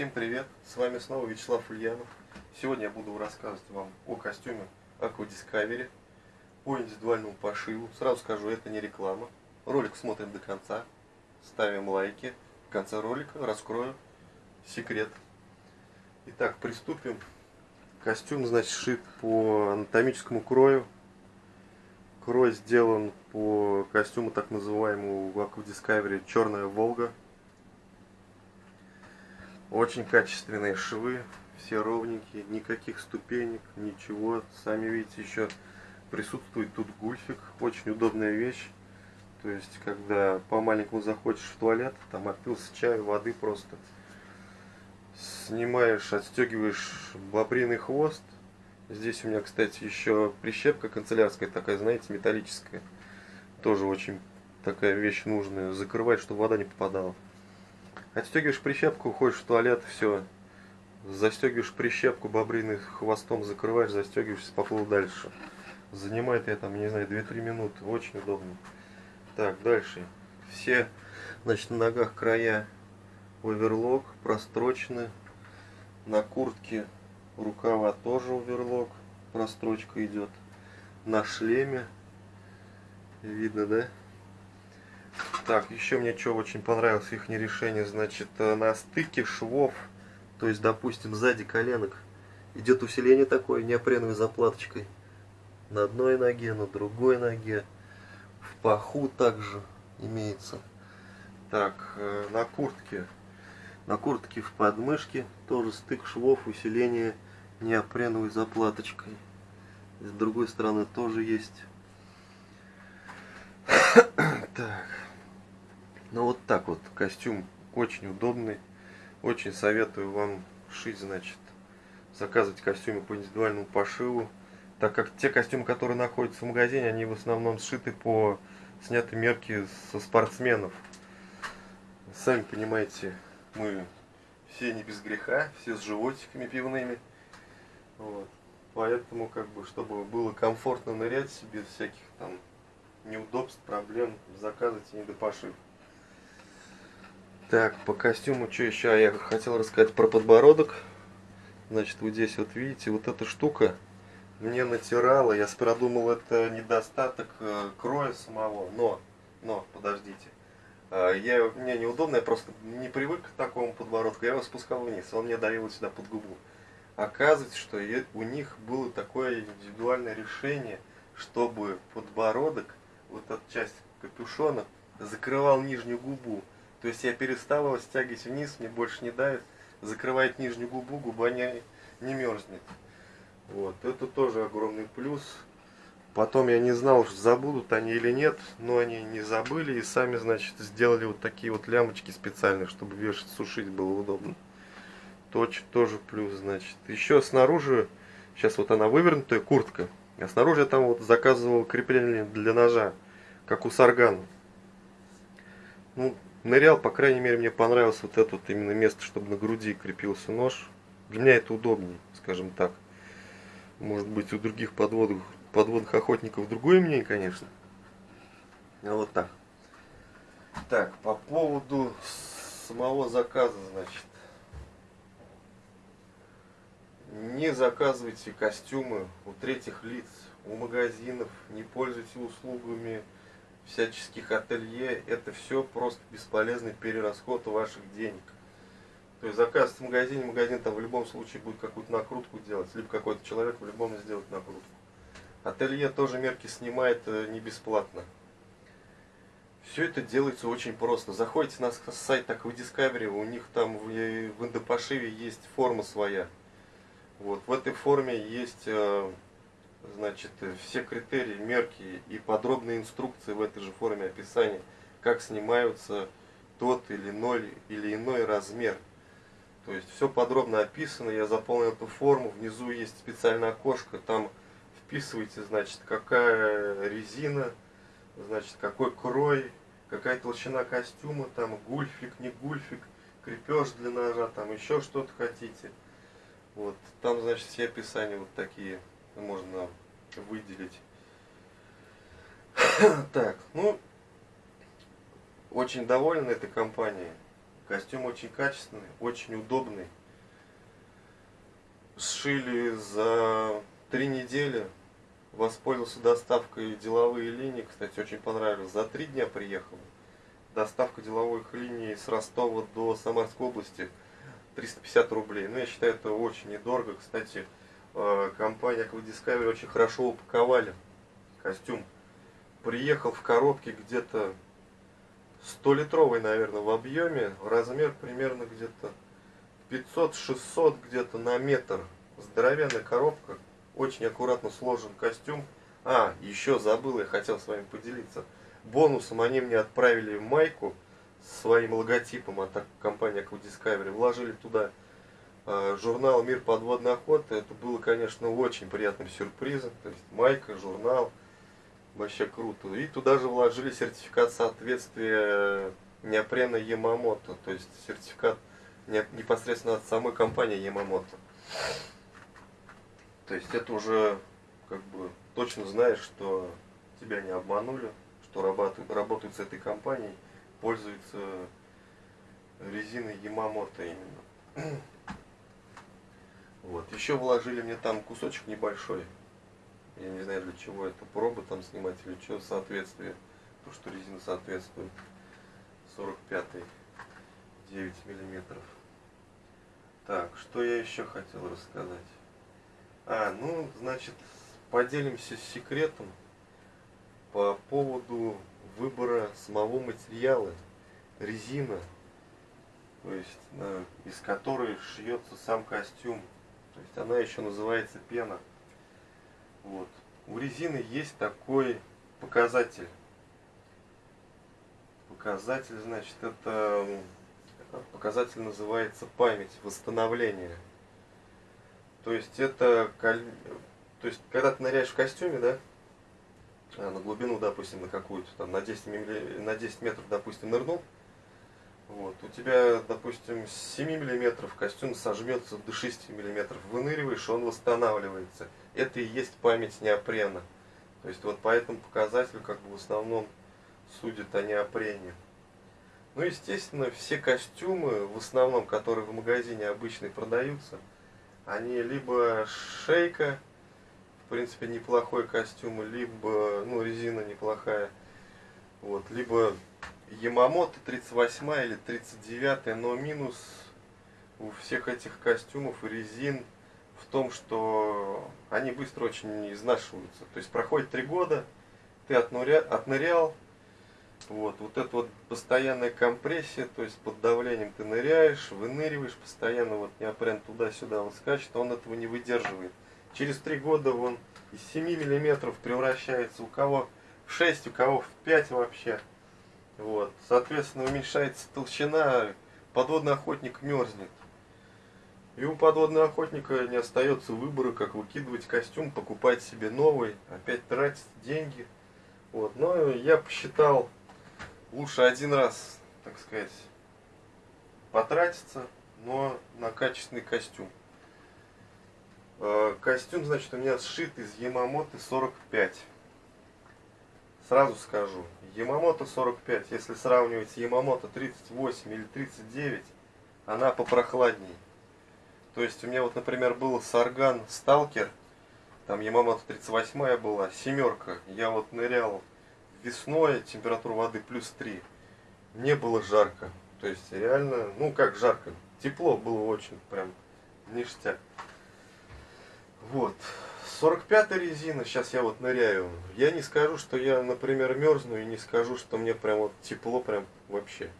Всем привет! С вами снова Вячеслав Ульянов. Сегодня я буду рассказывать вам о костюме Aqua Discovery по индивидуальному пошиву. Сразу скажу, это не реклама. Ролик смотрим до конца, ставим лайки. В конце ролика раскрою секрет. Итак, приступим. Костюм, значит, шит по анатомическому крою. Крой сделан по костюму так называемому в Aqua Discovery Черная Волга. Очень качественные швы, все ровненькие, никаких ступенек, ничего. Сами видите, еще присутствует тут гульфик, очень удобная вещь. То есть, когда по-маленькому заходишь в туалет, там отпился чаю, воды просто. Снимаешь, отстегиваешь бобриный хвост. Здесь у меня, кстати, еще прищепка канцелярская, такая, знаете, металлическая. Тоже очень такая вещь нужная, закрывать, чтобы вода не попадала. Отстегиваешь прищепку, уходишь в туалет, все. Застегиваешь прищепку, бобриный хвостом закрываешь, застегиваешься, поплыл дальше. Занимает я там, не знаю, 2-3 минуты. Очень удобно. Так, дальше. Все, значит, на ногах края оверлок, прострочены. На куртке рукава тоже оверлок, прострочка идет. На шлеме, видно, да? Так, еще мне что очень понравилось их решение, значит, э, на стыке швов, то есть, допустим, сзади коленок, идет усиление такое неопреновой заплаточкой. На одной ноге, на другой ноге, в паху также имеется. Так, э, на куртке, на куртке в подмышке тоже стык швов, усиление неопреновой заплаточкой. С другой стороны тоже есть. Так. Ну вот так вот, костюм очень удобный. Очень советую вам шить, значит, заказывать костюмы по индивидуальному пошиву. Так как те костюмы, которые находятся в магазине, они в основном сшиты по снятой мерке со спортсменов. Сами понимаете, мы все не без греха, все с животиками пивными. Вот. Поэтому, как бы, чтобы было комфортно нырять без всяких там неудобств, проблем, заказывайте недопошив. Так, по костюму, что еще я хотел рассказать про подбородок. Значит, вот здесь вот видите, вот эта штука мне натирала. Я сперва это недостаток э, кроя самого, но, но, подождите. Э, я, мне неудобно, я просто не привык к такому подбородку. Я его спускал вниз, он мне давил сюда под губу. Оказывается, что у них было такое индивидуальное решение, чтобы подбородок, вот эта часть капюшона, закрывал нижнюю губу. То есть я перестал его стягивать вниз, мне больше не давит. Закрывает нижнюю губу, губа не, не мерзнет. Вот, это тоже огромный плюс. Потом я не знал, забудут они или нет, но они не забыли и сами, значит, сделали вот такие вот лямочки специальные, чтобы вешать, сушить было удобно. Точ тоже плюс, значит. Еще снаружи, сейчас вот она вывернутая, куртка. А снаружи я там вот заказывал крепление для ножа, как у саргана. Ну, нырял, по крайней мере, мне понравилось вот это вот именно место, чтобы на груди крепился нож. Для меня это удобнее, скажем так. Может быть, у других подводных, подводных охотников другое мнение, конечно. А вот так. Так, по поводу самого заказа, значит. Не заказывайте костюмы у третьих лиц, у магазинов, не пользуйтесь услугами всяческих ателье, это все просто бесполезный перерасход ваших денег. То есть заказ в магазине, магазин там в любом случае будет какую-то накрутку делать, либо какой-то человек в любом сделать накрутку. Ателье тоже мерки снимает э, не бесплатно. Все это делается очень просто. Заходите на сайт такой Discovery, у них там в, в индопошиве есть форма своя. Вот, в этой форме есть э, значит, все критерии, мерки и подробные инструкции в этой же форме описания, как снимаются тот или иной, или иной размер. То есть все подробно описано, я заполнил эту форму, внизу есть специальное окошко, там вписывайте, значит, какая резина, значит, какой крой, какая толщина костюма, там гульфик, не гульфик, крепеж для ножа, там еще что-то хотите. Вот, там, значит, все описания вот такие можно выделить. Так, ну, очень доволен этой компанией. Костюм очень качественный, очень удобный. Сшили за три недели. Воспользовался доставкой деловые линии. Кстати, очень понравилось. За три дня приехал. Доставка деловых линий с Ростова до Самарской области 350 рублей. Ну, я считаю, это очень недорого. Кстати, э, компания Aqua Discovery очень хорошо упаковали костюм. Приехал в коробке где-то 100-литровый, наверное, в объеме. Размер примерно где-то 500-600 где-то на метр. Здоровенная коробка. Очень аккуратно сложен костюм. А, еще забыл, я хотел с вами поделиться. Бонусом они мне отправили майку своим логотипом от компании Aqua Discovery. Вложили туда э, журнал «Мир подводной охоты». Это было, конечно, очень приятным сюрпризом. То есть майка, журнал. Вообще круто. И туда же вложили сертификат соответствия неопрена Ямамото. То есть сертификат непосредственно от самой компании Ямамото. То есть это уже как бы точно знаешь, что тебя не обманули, что работают, работают с этой компанией, пользуются резиной Ямамото именно. Вот. Еще вложили мне там кусочек небольшой я не знаю для чего это, пробы там снимать или что, соответствие. То, что резина соответствует 45 9 миллиметров. Так, что я еще хотел рассказать? А, ну, значит, поделимся секретом по поводу выбора самого материала, резина, то есть на, из которой шьется сам костюм. То есть она еще называется пена. Вот. У резины есть такой показатель. Показатель, значит, это показатель называется память, восстановление. То есть это, то есть когда ты ныряешь в костюме, да, на глубину, допустим, на какую-то, там, на 10, на 10 метров, допустим, нырнул, вот. У тебя, допустим, с 7 мм костюм сожмется до 6 мм. Выныриваешь, он восстанавливается. Это и есть память неопрена. То есть вот по этому показателю как бы в основном судят о неопрене. Ну, естественно, все костюмы, в основном, которые в магазине обычно продаются, они либо шейка, принципе, неплохой костюм, либо, ну, резина неплохая, вот, либо Ямамото 38 или 39, но минус у всех этих костюмов и резин в том, что они быстро очень изнашиваются. То есть проходит три года, ты отныря, отнырял, вот, вот эта вот постоянная компрессия, то есть под давлением ты ныряешь, выныриваешь, постоянно вот неопрен туда-сюда вот скачет, он этого не выдерживает. Через три года он из 7 миллиметров превращается у кого в 6, у кого в 5 вообще. Вот. Соответственно, уменьшается толщина, подводный охотник мерзнет. И у подводного охотника не остается выбора, как выкидывать костюм, покупать себе новый, опять тратить деньги. Вот. Но я посчитал, лучше один раз, так сказать, потратиться, но на качественный костюм. Э, костюм, значит, у меня сшит из Ямамото 45. Сразу скажу, Ямамото 45, если сравнивать с Ямамото 38 или 39, она попрохладней. То есть у меня вот, например, был Сарган Сталкер, там Ямамото 38 была, семерка. Я вот нырял весной, температура воды плюс 3. Мне было жарко. То есть реально, ну как жарко, тепло было очень, прям ништяк. Вот. 45 резина, сейчас я вот ныряю. Я не скажу, что я, например, мерзну, и не скажу, что мне прям вот тепло, прям вообще.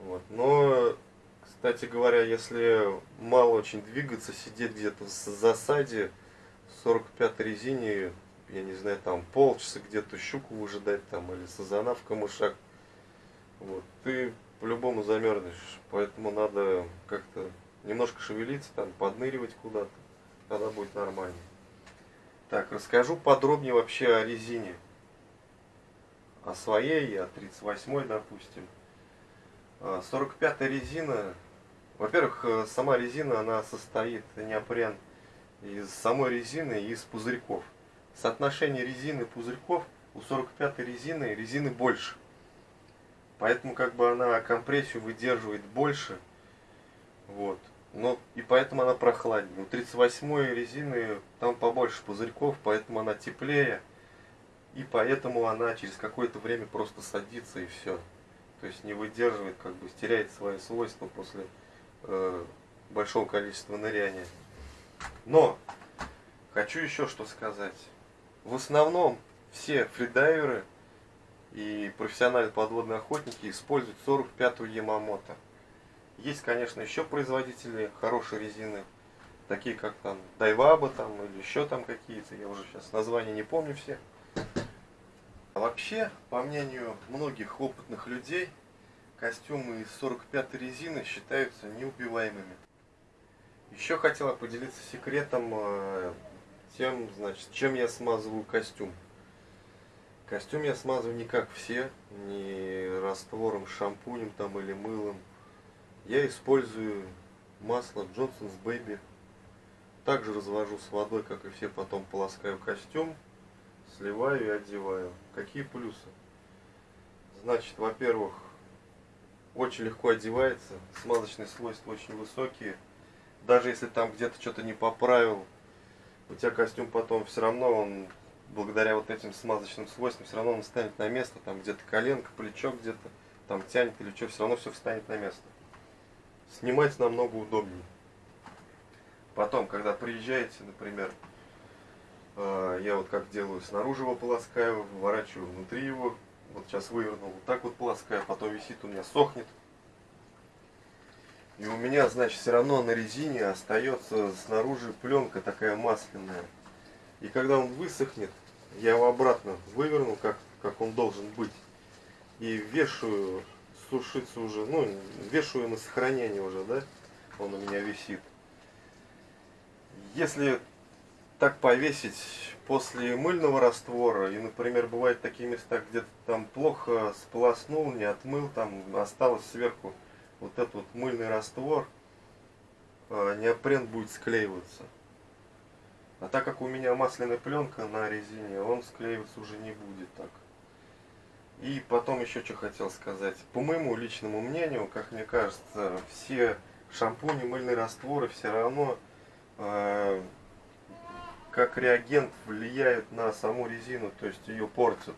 Вот. Но, кстати говоря, если мало очень двигаться, сидеть где-то в засаде, 45 резине, я не знаю, там полчаса где-то щуку выжидать там, или сазана в камышах, вот, ты по-любому замерзнешь. Поэтому надо как-то немножко шевелиться, там, подныривать куда-то, тогда будет нормально. Так, расскажу подробнее вообще о резине. О своей, о 38 допустим. 45 а, резина. Во-первых, э, сама резина, она состоит, неопрен, из самой резины и из пузырьков. Соотношение резины и пузырьков у 45 резины, резины больше. Поэтому как бы она компрессию выдерживает больше. Вот. Но и поэтому она прохладнее. У 38 резины там побольше пузырьков, поэтому она теплее. И поэтому она через какое-то время просто садится и все. То есть не выдерживает, как бы теряет свои свойства после э, большого количества ныряния. Но хочу еще что сказать. В основном все фридайверы и профессиональные подводные охотники используют 45-ю Ямамото. Есть, конечно, еще производители хорошей резины, такие как там Дайваба там или еще там какие-то, я уже сейчас названия не помню все. А вообще, по мнению многих опытных людей, костюмы из 45 резины считаются неубиваемыми. Еще хотела поделиться секретом э, тем, значит, чем я смазываю костюм. Костюм я смазываю не как все, не раствором, шампунем там или мылом. Я использую масло Johnson's Baby. Также развожу с водой, как и все, потом полоскаю костюм, сливаю и одеваю. Какие плюсы? Значит, во-первых, очень легко одевается, смазочные свойства очень высокие. Даже если там где-то что-то не поправил, у тебя костюм потом все равно он благодаря вот этим смазочным свойствам все равно он станет на место, там где-то коленка, плечо где-то там тянет или что, все равно все встанет на место. Снимать намного удобнее. Потом, когда приезжаете, например, э, я вот как делаю, снаружи его полоскаю, выворачиваю внутри его, вот сейчас вывернул, вот так вот полоскаю, потом висит у меня, сохнет. И у меня, значит, все равно на резине остается снаружи пленка такая масляная. И когда он высохнет, я его обратно выверну, как, как он должен быть. И вешаю, сушиться уже, ну, вешаю на сохранение уже, да, он у меня висит. Если так повесить после мыльного раствора, и, например, бывают такие места, где там плохо сполоснул, не отмыл, там осталось сверху вот этот вот мыльный раствор, а, неопрен будет склеиваться. А так как у меня масляная пленка на резине, он склеиваться уже не будет так. И потом еще что хотел сказать. По моему личному мнению, как мне кажется, все шампуни, мыльные растворы все равно э, как реагент влияют на саму резину, то есть ее портят.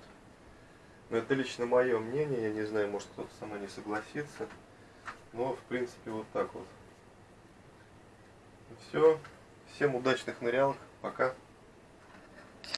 Но это лично мое мнение, я не знаю, может кто-то со мной не согласится. Но в принципе вот так вот. Все. Всем удачных нырялок. Пока.